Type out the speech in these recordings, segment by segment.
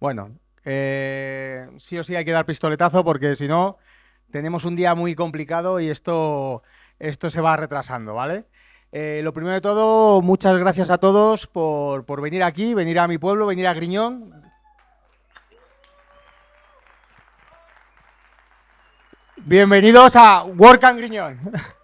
Bueno, eh, sí o sí hay que dar pistoletazo porque si no tenemos un día muy complicado y esto, esto se va retrasando, ¿vale? Eh, lo primero de todo, muchas gracias a todos por, por venir aquí, venir a mi pueblo, venir a Griñón. Bienvenidos a Work and Griñón.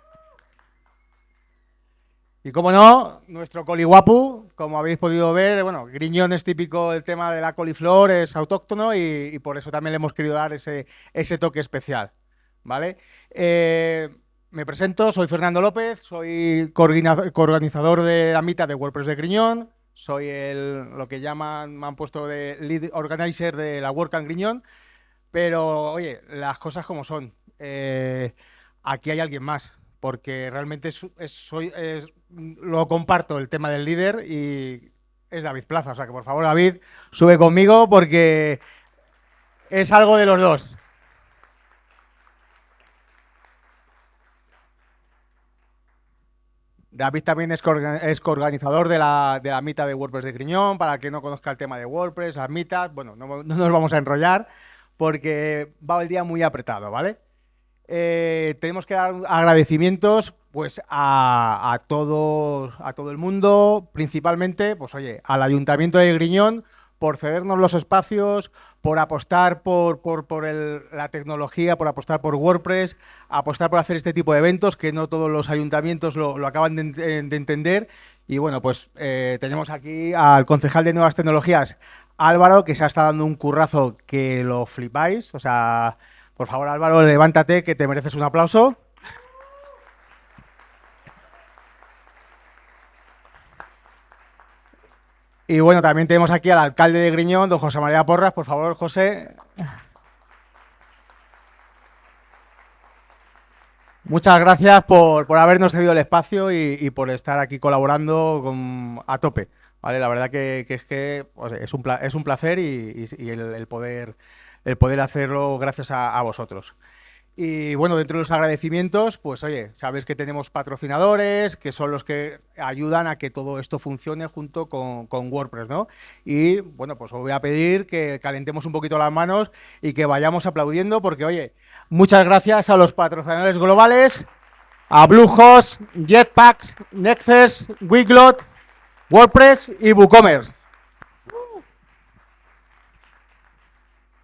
Y como no, nuestro coliguapu, como habéis podido ver, bueno, Griñón es típico el tema de la coliflor, es autóctono y, por eso también le hemos querido dar ese, ese toque especial, ¿vale? Eh, me presento, soy Fernando López, soy coorganizador de la mitad de WordPress de Griñón, soy el, lo que llaman, me han puesto de lead organizer de la Work and Griñón, pero oye, las cosas como son. Eh, aquí hay alguien más, porque realmente soy, lo comparto el tema del líder y es David Plaza. O sea que por favor, David, sube conmigo porque es algo de los dos. David también es, coorganizador de la, de la mitad de WordPress de Griñón, para que no conozca el tema de WordPress, las mitas, bueno, no, no nos vamos a enrollar porque va el día muy apretado, ¿vale? Eh, tenemos que dar agradecimientos pues a, todo, a todo el mundo, principalmente, pues oye, al Ayuntamiento de Griñón por cedernos los espacios, por apostar por, la tecnología, por apostar por WordPress, apostar por hacer este tipo de eventos que no todos los ayuntamientos lo, acaban de, entender. Y bueno, pues eh, tenemos aquí al concejal de Nuevas Tecnologías, Álvaro, que se ha estado dando un currazo que lo flipáis, o sea... Por favor, Álvaro, levántate, que te mereces un aplauso. Y bueno, también tenemos aquí al alcalde de Griñón, don José María Porras. Por favor, José. Muchas gracias por, habernos cedido el espacio y, por estar aquí colaborando a tope. ¿vale? La verdad que, es que es, un, es un placer y, el, poder el poder hacerlo gracias a, vosotros. Y bueno, dentro de los agradecimientos, pues oye, sabes que tenemos patrocinadores, que son los que ayudan a que todo esto funcione junto con, WordPress, ¿no? Y bueno, pues os voy a pedir que calentemos un poquito las manos y que vayamos aplaudiendo, porque oye, muchas gracias a los patrocinadores globales, a Bluehost, Jetpacks, Nexus, Wiglot, WordPress y WooCommerce.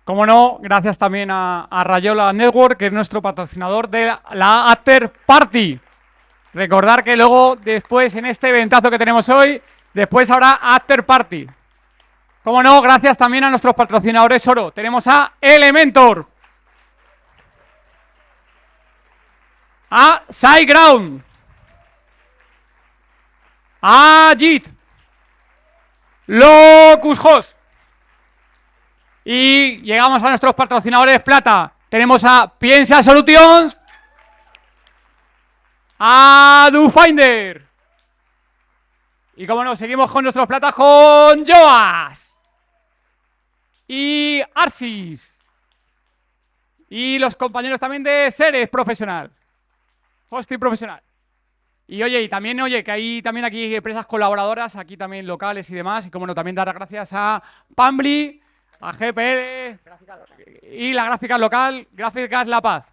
Como no, gracias también a, Rayola Network, que es nuestro patrocinador de la After Party. Recordar que luego, después, en este eventazo que tenemos hoy, después habrá After Party. Como no, gracias también a nuestros patrocinadores oro. Tenemos a Elementor. A SiteGround. A JIT. Locus Host. Y llegamos a nuestros patrocinadores plata. Tenemos a Piensa Solutions, a DoFinder. Y como no, seguimos con nuestros platas con Joas. Y Arsis. Y los compañeros también de Seres Profesional. Hosting Profesional. Y oye, y también, oye, que hay también aquí empresas colaboradoras, aquí también locales y demás. Y como no, también dar gracias a Pambly, a GPL y la gráfica local, Gráficas La Paz.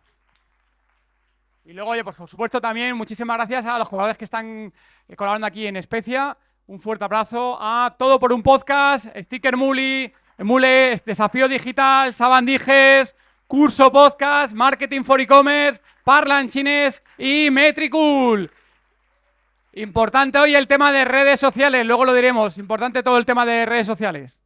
Y luego, oye, pues por supuesto también muchísimas gracias a los jugadores que están eh, colaborando aquí en Especia. Un fuerte abrazo a Todo por un Podcast, Sticker Muli, Mule, Desafío Digital, Sabandijes, Curso Podcast, Marketing for E-Commerce, Parlan Chines y Metricool. Importante hoy el tema de redes sociales, luego lo diremos. Importante todo el tema de redes sociales.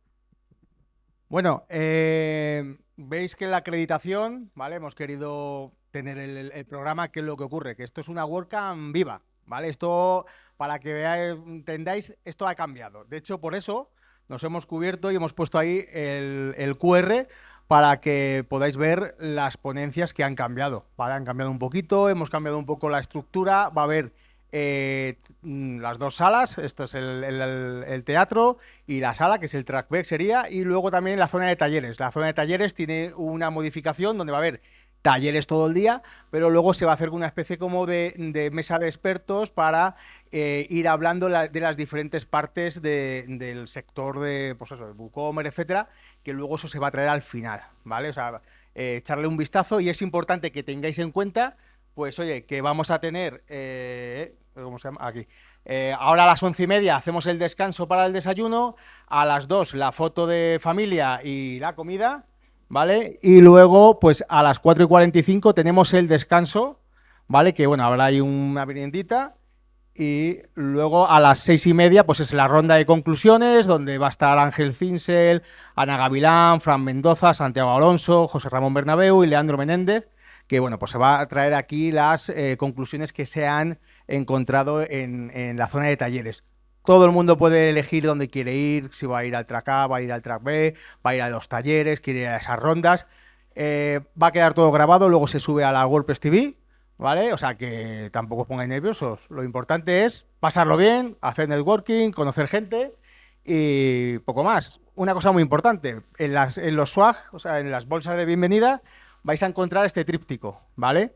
Bueno, eh, veis que la acreditación, ¿vale? Hemos querido tener el, programa, ¿qué es lo que ocurre? Que esto es una WordCamp viva, ¿vale? Esto, para que veáis, entendáis, esto ha cambiado. De hecho, por eso nos hemos cubierto y hemos puesto ahí el, el QR para que podáis ver las ponencias que han cambiado, ¿vale? Han cambiado un poquito, hemos cambiado un poco la estructura, va a haber eh, mm, las dos salas, esto es el, teatro y la sala, que es el trackback sería, y luego también la zona de talleres. La zona de talleres tiene una modificación donde va a haber talleres todo el día, pero luego se va a hacer una especie como de, mesa de expertos para eh, ir hablando de las diferentes partes del sector de, pues eso, de WooCommerce, etcétera, que luego eso se va a traer al final, ¿vale? O sea, eh, echarle un vistazo y es importante que tengáis en cuenta, pues oye, que vamos a tener, eh, ¿cómo se llama? Aquí. ahora a las once y media hacemos el descanso para el desayuno, a las dos la foto de familia y la comida, ¿vale? Y luego, pues a las 4 y 45 tenemos el descanso, ¿vale? Que bueno, habrá ahí una meriendita. Y luego a las seis y media, pues es la ronda de conclusiones, donde va a estar Ángel Cinsel, Ana Gavilán, Fran Mendoza, Santiago Alonso, José Ramón Bernabeu y Leandro Menéndez, que bueno, pues se va a traer aquí las eh, conclusiones que se han encontrado en, en la zona de talleres. Todo el mundo puede elegir dónde quiere ir, si va a ir al track A, va a ir al track B, va a ir a los talleres, quiere ir a esas rondas. Eh, va a quedar todo grabado, luego se sube a la WordPress TV, ¿vale? O sea que tampoco os pongáis nerviosos. Lo importante es pasarlo bien, hacer networking, conocer gente y poco más. Una cosa muy importante, en, las, en los swag, o sea, en las bolsas de bienvenida, vais a encontrar este tríptico, ¿vale?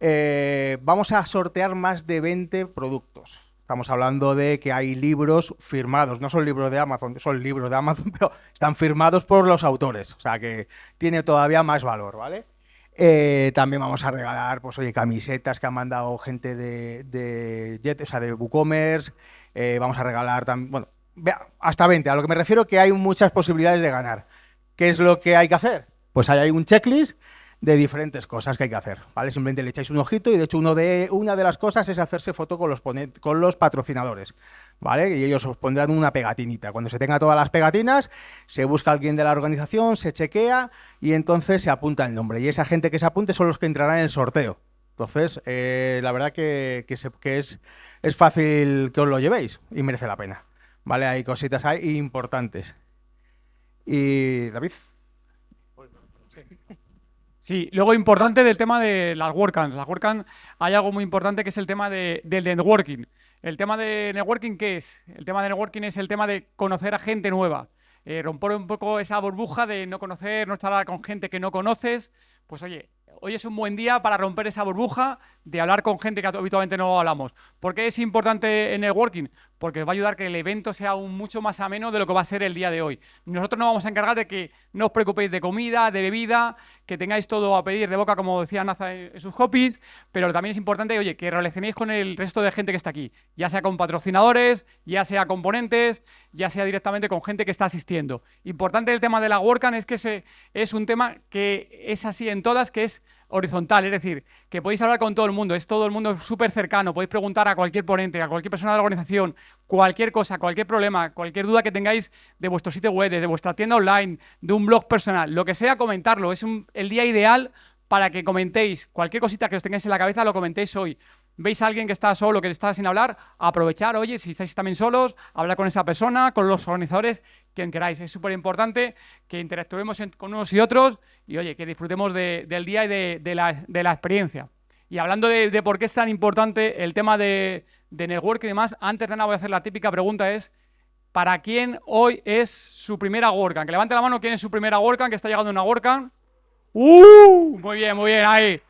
Eh, vamos a sortear más de 20 productos. Estamos hablando de que hay libros firmados, no son libros de Amazon, son libros de Amazon, pero están firmados por los autores, o sea que tiene todavía más valor, ¿vale? Eh, también vamos a regalar, pues oye, camisetas que han mandado gente de, de o sea, de WooCommerce, eh, vamos a regalar también, bueno, hasta 20, a lo que me refiero que hay muchas posibilidades de ganar. ¿Qué es lo que hay que hacer? Pues hay un checklist de diferentes cosas que hay que hacer, ¿vale? Simplemente le echáis un ojito y de hecho uno de, una de las cosas es hacerse foto con los, con los patrocinadores, ¿vale? Y ellos os pondrán una pegatinita. Cuando se tenga todas las pegatinas, se busca alguien de la organización, se chequea y entonces se apunta el nombre. Y esa gente que se apunte son los que entrarán en el sorteo. Entonces, eh, la verdad que, que, es, es fácil que os lo llevéis y merece la pena, ¿vale? Hay cositas importantes. Y, David... Sí, luego importante del tema de las WordCamps. Las WordCamps hay algo muy importante que es el tema de, del networking. ¿El tema de networking qué es? El tema de networking es el tema de conocer a gente nueva. Eh, romper un poco esa burbuja de no conocer, no charlar con gente que no conoces. Pues oye, hoy es un buen día para romper esa burbuja de hablar con gente que habitualmente no hablamos. ¿Por qué es importante el networking? Porque va a ayudar que el evento sea aún mucho más ameno de lo que va a ser el día de hoy. Nosotros nos vamos a encargar de que no os preocupéis de comida, de bebida, que tengáis todo a pedir de boca, como decía Naza en sus copies, pero también es importante, oye, que relacionéis con el resto de gente que está aquí, ya sea con patrocinadores, ya sea con ponentes, ya sea directamente con gente que está asistiendo. Importante el tema de la WordCamp es que ese es un tema que es así en todas, que es horizontal, es decir, que podéis hablar con todo el mundo, es todo el mundo súper cercano, podéis preguntar a cualquier ponente, a cualquier persona de la organización, cualquier cosa, cualquier problema, cualquier duda que tengáis de vuestro sitio web, de vuestra tienda online, de un blog personal, lo que sea, comentarlo, es el día ideal para que comentéis. Cualquier cosita que os tengáis en la cabeza, lo comentéis hoy veis a alguien que está solo, que está sin hablar, aprovechar, oye, si estáis también solos, hablar con esa persona, con los organizadores, quien queráis. Es súper importante que interactuemos con unos y otros y, oye, que disfrutemos del día y de, la, experiencia. Y hablando de, por qué es tan importante el tema de, network y demás, antes de nada voy a hacer la típica pregunta es, ¿para quién hoy es su primera WordCamp? Que levante la mano quién es su primera WordCamp, que está llegando una WordCamp. ¡Uh! Muy bien, muy bien, ahí.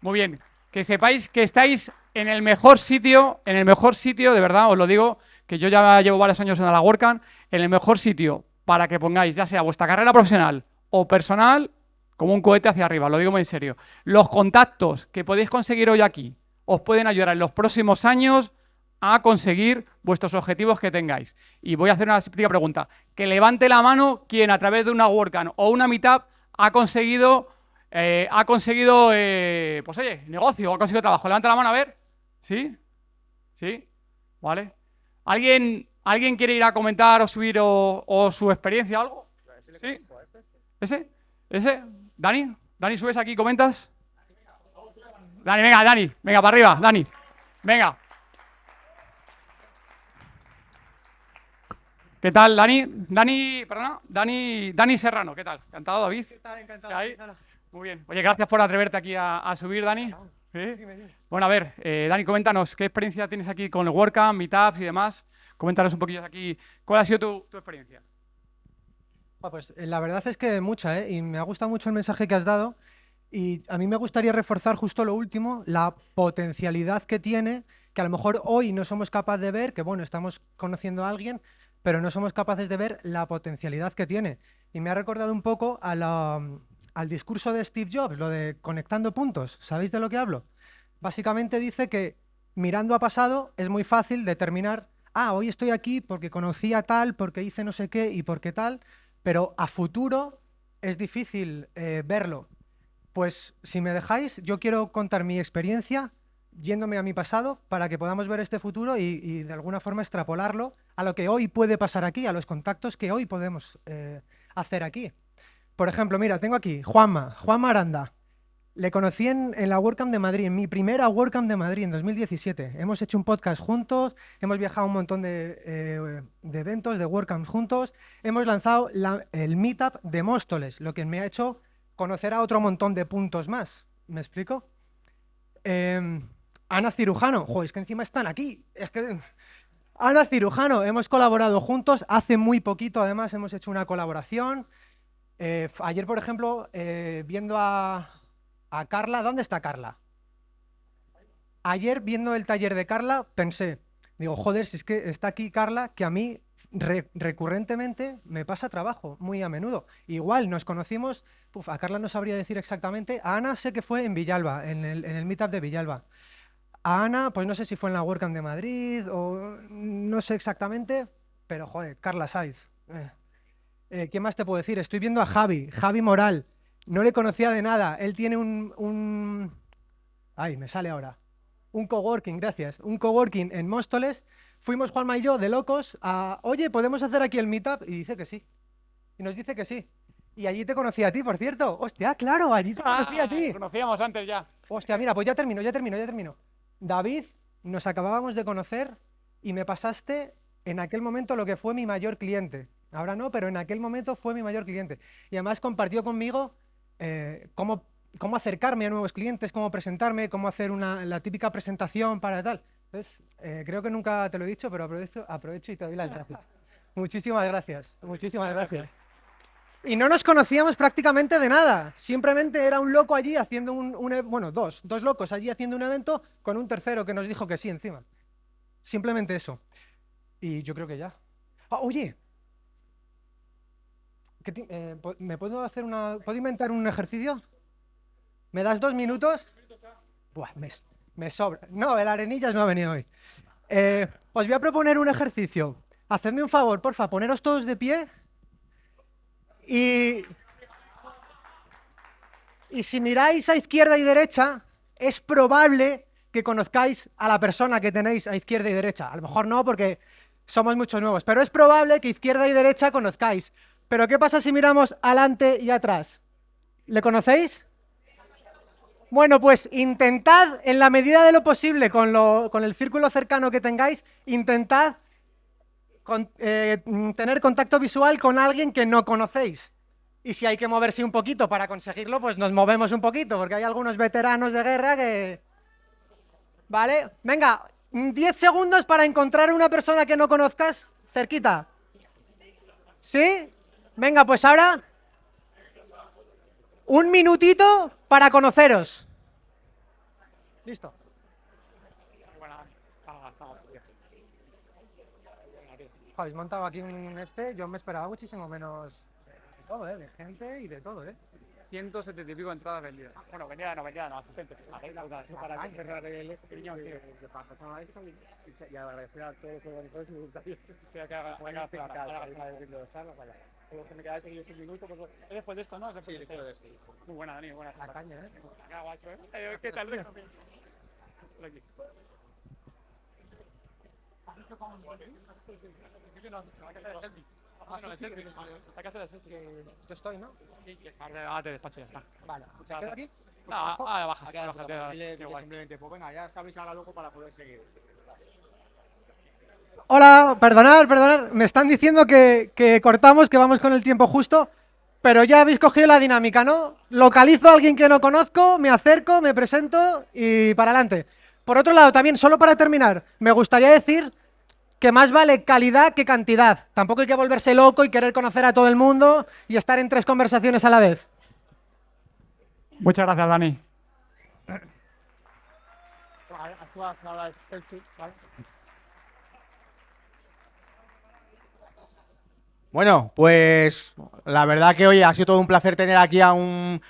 Muy bien. Que sepáis que estáis en el mejor sitio, en el mejor sitio, de verdad, os lo digo, que yo ya llevo varios años en la WordCamp, en el mejor sitio para que pongáis ya sea vuestra carrera profesional o personal como un cohete hacia arriba, lo digo muy en serio. Los contactos que podéis conseguir hoy aquí os pueden ayudar en los próximos años a conseguir vuestros objetivos que tengáis. Y voy a hacer una pregunta. Que levante la mano quien a través de una WordCamp o una Meetup ha conseguido, eh, ha conseguido eh, pues oye, negocio, ha conseguido trabajo. Levanta la mano a ver. ¿Sí? ¿Sí? ¿Vale? ¿Alguien, ¿alguien quiere ir a comentar o subir o, su experiencia algo? ¿Sí? ¿Ese? ¿Ese? ¿Dani? ¿Dani subes aquí y comentas? Dani, venga, Dani, venga, para arriba, Dani. Venga. ¿Qué tal, Dani? Dani, perdona, Dani, Dani Serrano, ¿qué tal? ¿Encantado, David? ¿Qué tal? Encantado. Muy bien. Oye, gracias por atreverte aquí a subir, Dani. Bueno, a ver, eh, Dani, coméntanos, ¿qué experiencia tienes aquí con el WordCamp, Meetups y demás? Coméntanos un poquillo aquí, ¿cuál ha sido tu, experiencia? Pues eh, la verdad es que mucha, ¿eh? Y me ha gustado mucho el mensaje que has dado. Y a mí me gustaría reforzar justo lo último, la potencialidad que tiene, que a lo mejor hoy no somos capaces de ver, que bueno, estamos conociendo a alguien, pero no somos capaces de ver la potencialidad que tiene. Y me ha recordado un poco a la, al discurso de Steve Jobs, lo de conectando puntos. ¿Sabéis de lo que hablo? Básicamente dice que mirando a pasado es muy fácil determinar, ah, hoy estoy aquí porque conocí a tal, porque hice no sé qué y porque tal, pero a futuro es difícil eh, verlo. Pues si me dejáis, yo quiero contar mi experiencia yéndome a mi pasado para que podamos ver este futuro y, de alguna forma extrapolarlo a lo que hoy puede pasar aquí, a los contactos que hoy podemos eh, hacer aquí. Por ejemplo, mira, tengo aquí Juanma, Juanma Aranda. Le conocí en, la WordCamp de Madrid, en mi primera WordCamp de Madrid, en 2017. Hemos hecho un podcast juntos, hemos viajado a un montón de, eh, eventos, de WordCamps juntos. Hemos lanzado el Meetup de Móstoles, lo que me ha hecho conocer a otro montón de puntos más. ¿Me explico? Em, Ana Cirujano, joder, es que encima están aquí. Es que... Ana Cirujano, hemos colaborado juntos hace muy poquito, además hemos hecho una colaboración. Eh, ayer, por ejemplo, eh, viendo a, Carla, ¿dónde está Carla? Ayer, viendo el taller de Carla, pensé, digo, joder, si es que está aquí Carla, que a mí recurrentemente me pasa trabajo, muy a menudo. Igual nos conocimos, a Carla no sabría decir exactamente, a Ana sé que fue en Villalba, en el, en meetup de Villalba. A Ana, pues no sé si fue en la WordCamp de Madrid o no sé exactamente, pero joder, Carla Saiz. Eh. Eh, ¿Qué más te puedo decir? Estoy viendo a Javi, Javi Moral. No le conocía de nada. Él tiene un... un... Ay, me sale ahora. Un coworking, gracias. Un coworking en Móstoles. Fuimos Juanma y yo de locos a... Oye, ¿podemos hacer aquí el meetup? Y dice que sí. Y nos dice que sí. Y allí te conocí a ti, por cierto. Hostia, claro, allí te conocí a ti. conocíamos antes ya. Hostia, mira, pues ya termino, ya termino, ya termino. David, nos acabábamos de conocer y me pasaste en aquel momento lo que fue mi mayor cliente. Ahora no, pero en aquel momento fue mi mayor cliente. Y además compartió conmigo eh, cómo, cómo, acercarme a nuevos clientes, cómo presentarme, cómo hacer una, la típica presentación para tal. Entonces, eh, creo que nunca te lo he dicho, pero aprovecho, aprovecho y te doy las gracias. muchísimas gracias, muchísimas gracias. Y no nos conocíamos prácticamente de nada. Simplemente era un loco allí haciendo un, un, e, Bueno, dos. Dos locos allí haciendo un evento con un tercero que nos dijo que sí encima. Simplemente eso. Y yo creo que ya. Ah, oye, eh, ¿Me puedo hacer una... ¿Puedo inventar un ejercicio? ¿Me das dos minutos? Buah, me, sobra. No, el arenillas no ha venido hoy. Eh, os voy a proponer un ejercicio. Hacedme un favor, porfa, poneros todos de pie. Y... Y si miráis a izquierda y derecha, es probable que conozcáis a la persona que tenéis a izquierda y derecha. A lo mejor no, porque somos muchos nuevos, pero es probable que izquierda y derecha conozcáis. Pero ¿qué pasa si miramos adelante y atrás? ¿Le conocéis? Bueno, pues intentad, en la medida de lo posible, con, el círculo cercano que tengáis, intentad eh, tener contacto visual con alguien que no conocéis. Y si hay que moverse un poquito para conseguirlo, pues nos movemos un poquito, porque hay algunos veteranos de guerra que... ¿Vale? Venga, 10 segundos para encontrar una persona que no conozcas cerquita. ¿Sí? Venga, pues ahora un minutito para conoceros. Listo. Habéis montado aquí un este, yo me esperaba muchísimo menos de todo, ¿eh? De gente y de todo, ¿eh? 170 y pico entradas vendidas. Bueno, vendidas no, vendidas no, asistentes. Para cerrar el que pasaba esto y agradecer a todos los organizadores y voluntarios que hagan charlas, vaya que me quedáis seguidos un minuto. Pues, es después de esto, ¿no? Sí, después de esto. Muy buena, Dani, buena. La caña, ¿eh? Acá, guacho, ¿eh? eh ¿Qué tal, Rico? Por aquí. Ah, no, es selfie. Hay que hacer el selfie. Yo estoy, ¿no? Sí, ahora te despacho ya está. Vale. ¿Quedo aquí? No, ah, baja, baja. Simplemente, pues venga, ya sabéis ahora luego para poder seguir. Hola, perdonad, perdonad. Me están diciendo que, cortamos, que vamos con el tiempo justo, pero ya habéis cogido la dinámica, ¿no? Localizo a alguien que no conozco, me acerco, me presento y para adelante. Por otro lado, también, solo para terminar, me gustaría decir que más vale calidad que cantidad. Tampoco hay que volverse loco y querer conocer a todo el mundo y estar en tres conversaciones a la vez. Muchas gracias, Dani. Bueno, pues la verdad que hoy ha sido todo un placer tener aquí a un,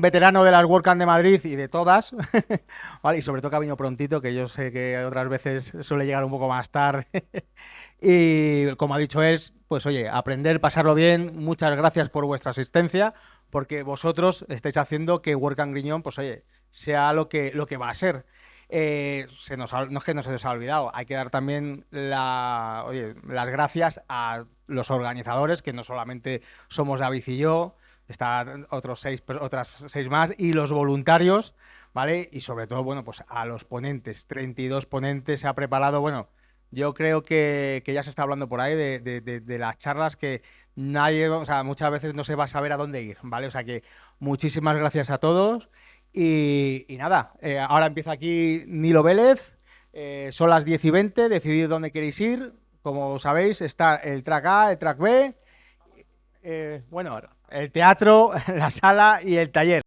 veterano de las WordCamp de Madrid y de todas, y sobre todo que ha venido prontito, que yo sé que otras veces suele llegar un poco más tarde. y como ha dicho él, pues oye, aprender, pasarlo bien, muchas gracias por vuestra asistencia, porque vosotros estáis haciendo que WordCamp Griñón, pues oye, sea lo que, lo que va a ser. Eh, se nos no es que no se nos ha olvidado, hay que dar también las gracias a los organizadores, que no solamente somos David y yo, están otros seis, otras seis más, y los voluntarios, ¿vale? Y sobre todo, bueno, pues a los ponentes, 32 ponentes se ha preparado, bueno, yo creo que, que ya se está hablando por ahí de, de, de, las charlas que nadie, o sea, muchas veces no se va a saber a dónde ir, ¿vale? O sea que muchísimas gracias a todos. Y, nada, eh, ahora empieza aquí Nilo Vélez, eh, son las 10 y 20, decidid dónde queréis ir. Como sabéis, está el track A, el track B, eh, bueno, el teatro, la sala y el taller.